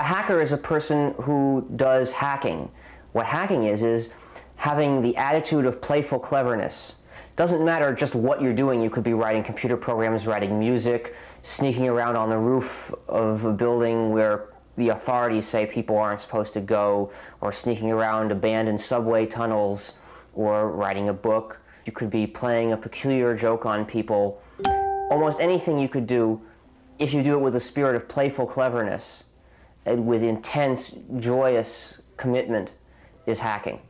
A hacker is a person who does hacking. What hacking is, is having the attitude of playful cleverness. Doesn't matter just what you're doing. You could be writing computer programs, writing music, sneaking around on the roof of a building where the authorities say people aren't supposed to go, or sneaking around abandoned subway tunnels, or writing a book. You could be playing a peculiar joke on people. Almost anything you could do if you do it with a spirit of playful cleverness Uh, with intense, joyous commitment is hacking.